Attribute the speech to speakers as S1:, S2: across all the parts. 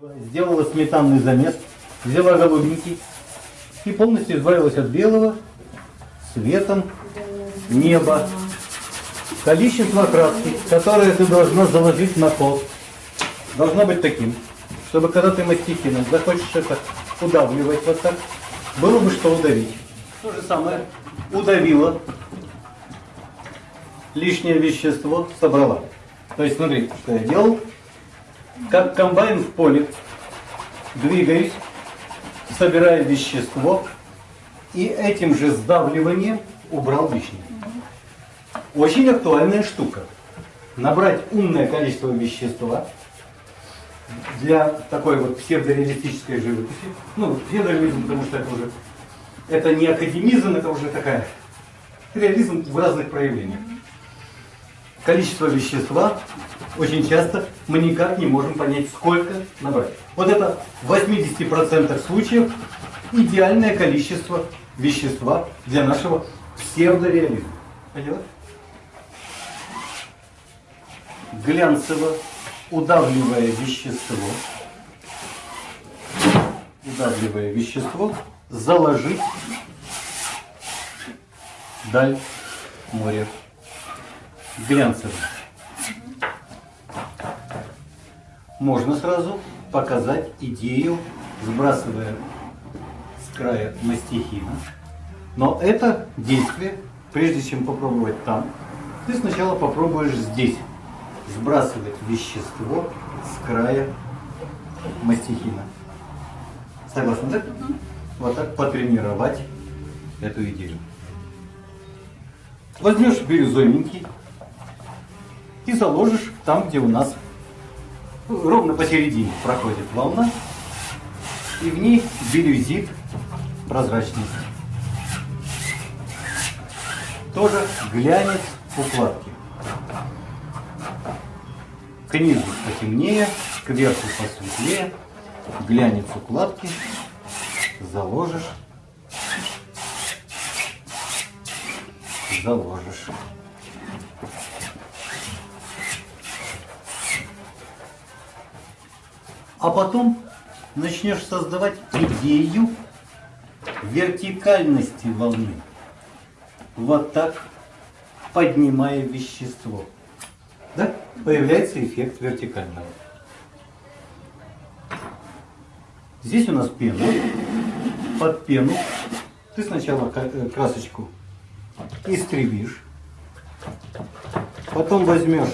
S1: Сделала сметанный замес, взяла голубенький и полностью избавилась от белого светом неба. Количество краски, которое ты должна заложить на пол, должно быть таким, чтобы когда ты мастихином захочешь это удавливать вот так, было бы что удавить. То же самое удавила, лишнее вещество собрала. То есть смотри, что я делал. Как комбайн в поле, двигаюсь, собирая вещество, и этим же сдавливанием убрал лишнее. Очень актуальная штука. Набрать умное количество вещества для такой вот псевдореалистической живописи. Ну, псевдореализм, потому что это уже это не академизм, это уже такая реализм в разных проявлениях. Количество вещества очень часто мы никак не можем понять, сколько набрать. Вот это в 80% случаев идеальное количество вещества для нашего псевдореализма. Поняла? Глянцево удавливая вещество, удавливая вещество, заложить даль моря. Глянцево. Можно сразу показать идею, сбрасывая с края мастихина. Но это действие, прежде чем попробовать там, ты сначала попробуешь здесь сбрасывать вещество с края мастихина. Согласны, да? Вот так потренировать эту идею. Возьмешь бирюзовенький и заложишь там, где у нас ровно посередине проходит волна, и в ней бирюзит прозрачный. Тоже глянец укладки. К низу потемнее, верху посветлее, глянец укладки заложишь, заложишь. А потом начнешь создавать идею вертикальности волны. Вот так, поднимая вещество. Да? Появляется эффект вертикального. Здесь у нас пена. Под пену ты сначала э, красочку истребишь. Потом возьмешь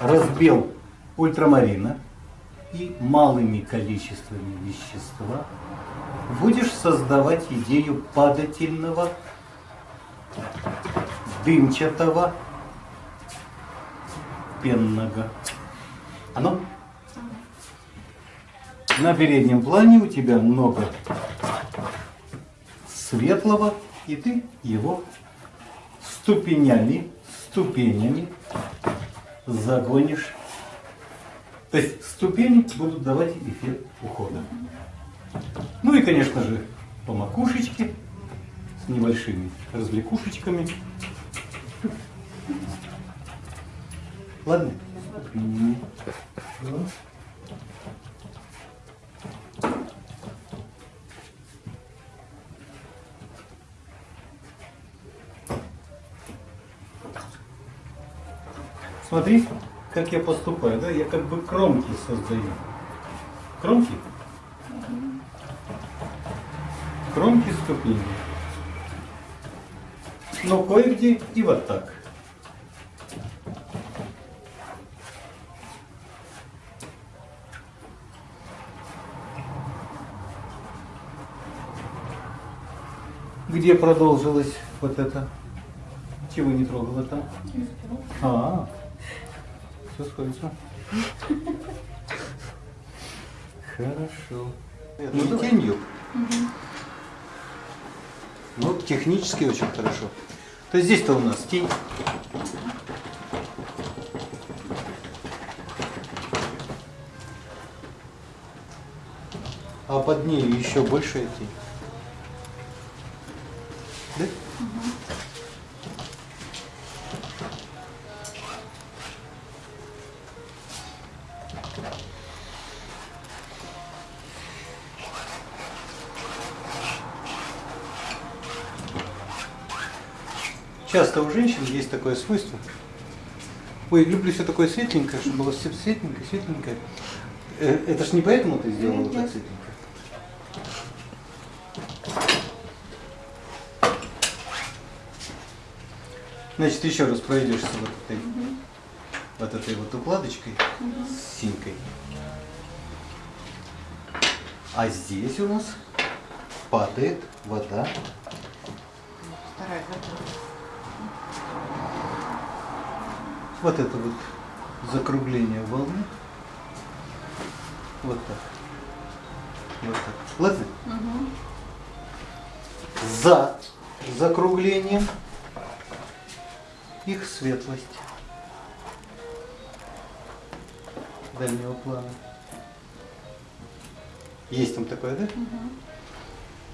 S1: разбел ультрамарина и малыми количествами вещества будешь создавать идею падательного, дымчатого, пенного. Оно? На переднем плане у тебя много светлого, и ты его ступенями, ступенями загонишь то есть ступени будут давать эффект ухода. Ну и, конечно же, по макушечке с небольшими развлекушечками. Ладно? Смотри, как я поступаю, да, я как бы кромки создаю. Кромки? Кромки ступени. Но кое-где и вот так. Где продолжилось вот это? Чего не трогала там? А, -а, -а. Все сходится. Хорошо. Ну, тенью. Ну, технически очень хорошо. То есть здесь-то у нас тень. А под ней еще большая тень. Часто у женщин есть такое свойство. Ой, люблю все такое светленькое, чтобы было все светленькое, светленькое. Э, Это ж не поэтому ты сделала так светленькое? Значит, еще раз пройдешься вот этой, вот этой вот укладочкой с синькой. А здесь у нас падает вода.
S2: Вторая готова.
S1: Вот это вот закругление волны. Вот так. Вот так. Ладно? За закруглением их светлость дальнего плана. Есть там такое, да?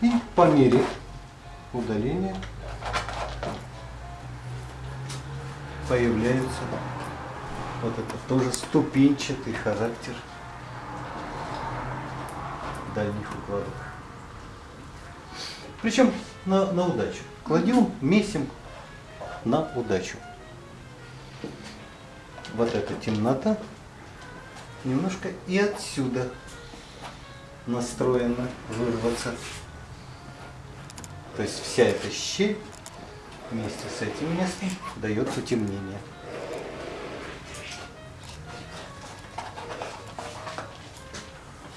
S1: И по мере удаления появляется вот это тоже ступенчатый характер дальних укладок. Причем на, на удачу. Кладем, месим на удачу. Вот эта темнота немножко и отсюда настроена вырваться. То есть вся эта щель вместе с этим местом дает потемнение.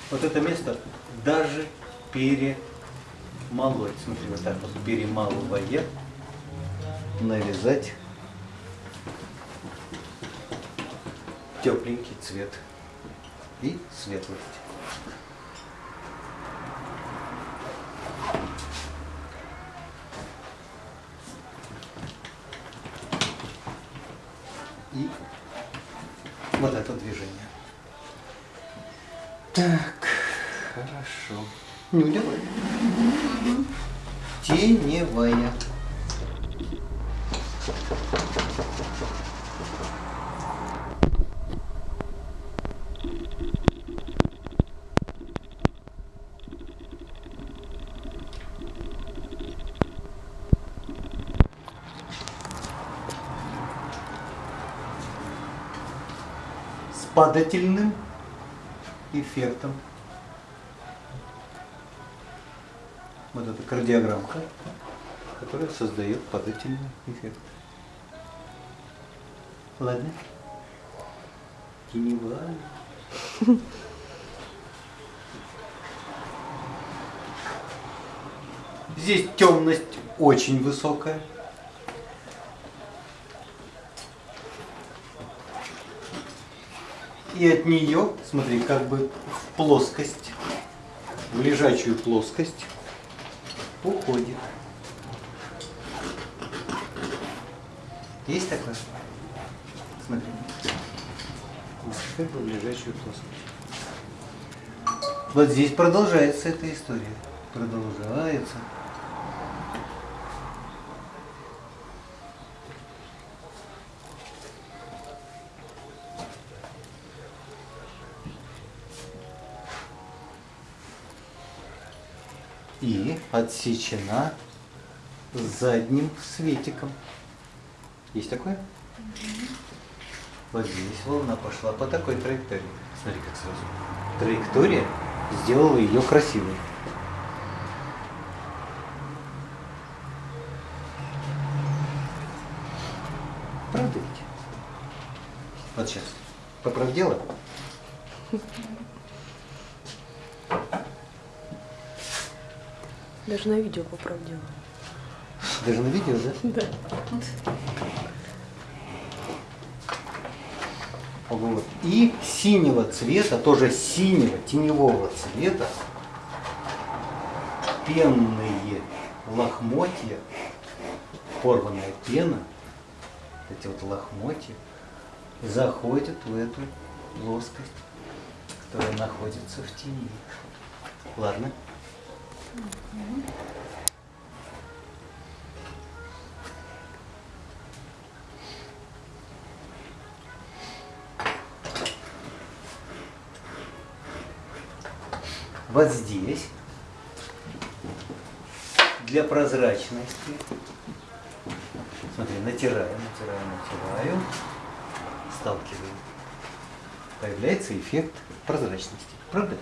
S1: Вот это место даже перемолоть. Смотри, вот так вот перемалывая, нарезать тепленький цвет и светлость. С падательным эффектом. Вот эта кардиограммка, которая создает падательный эффект. Ладно? Теневая. Здесь темность очень высокая. И от нее, смотри, как бы в плоскость, в лежачую плоскость уходит. Есть такое? Смотри. Бы в лежачую плоскость. Вот здесь продолжается эта история. Продолжается. и отсечена задним светиком. Есть такое? Вот здесь волна пошла по такой траектории. Смотри, как сразу. Траектория сделала ее красивой. Правда ведь? Вот сейчас. Поправь дело.
S3: Даже на видео поправдила.
S1: Даже на видео, да?
S3: Да.
S1: Вот. И синего цвета, тоже синего, теневого цвета, пенные лохмотья, порванная пена, эти вот лохмотья, заходят в эту плоскость, которая находится в тени. Ладно? Вот здесь для прозрачности. Смотри, натираю, натираю, натираю, сталкиваю. Появляется эффект прозрачности. Правда?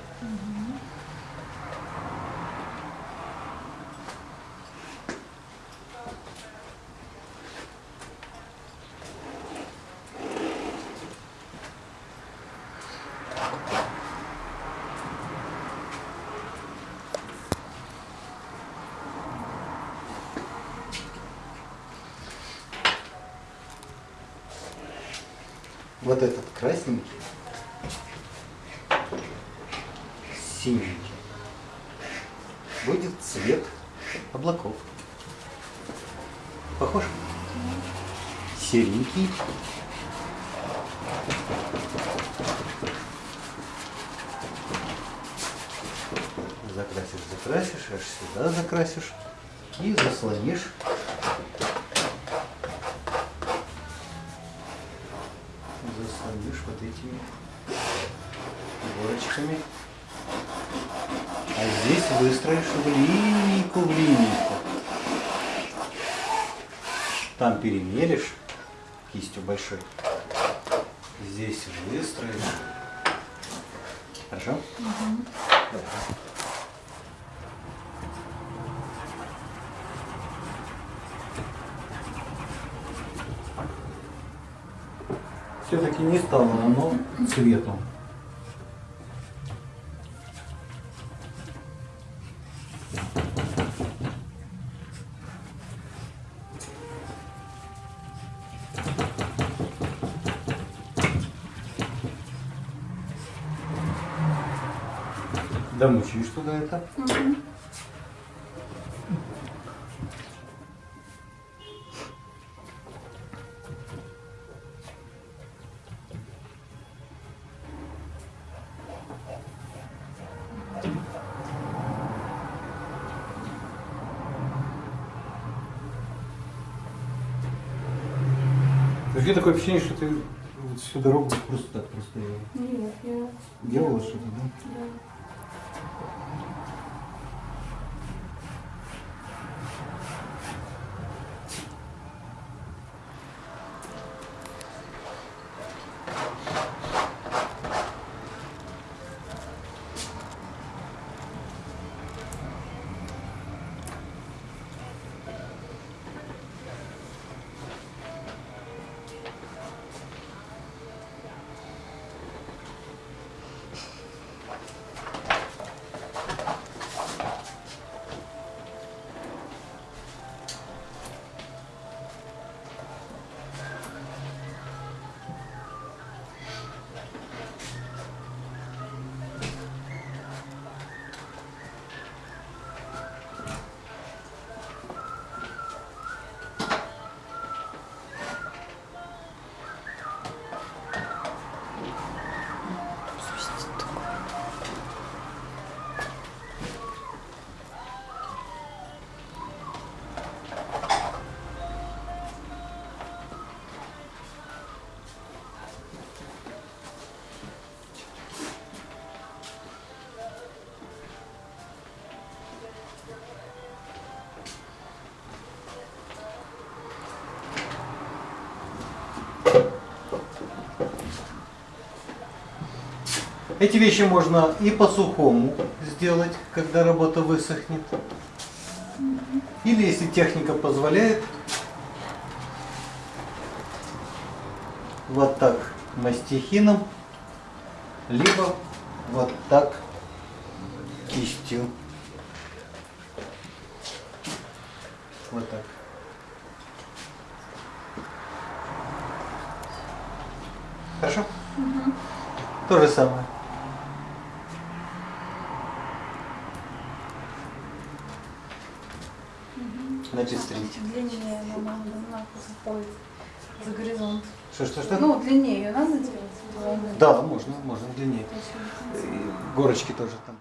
S1: Вот этот красненький, синенький, будет цвет облаков. Похож? Серенький. Закрасишь, закрасишь, аж сюда закрасишь и заслонишь заслонишь вот этими горочками. А здесь выстроишь в линейку, в линейку. Там перемелешь кистью большой. Здесь выстроишь. Хорошо? Давай. Все-таки не стало оно цветом. Домучишь туда это. Вообще такое ощущение, что ты всю дорогу просто так просто
S2: Нет, я...
S1: делала что-то, да?
S2: Да.
S1: Эти вещи можно и по сухому сделать, когда работа высохнет. Или, если техника позволяет, вот так мастихином, либо вот так кистью. Вот так. Хорошо? То же самое. Стрелить.
S2: Длиннее но надо заходит за горизонт.
S1: Что, что, что?
S2: Ну, длиннее ее надо делать?
S1: Да, можно, можно длиннее. Горочки тоже там.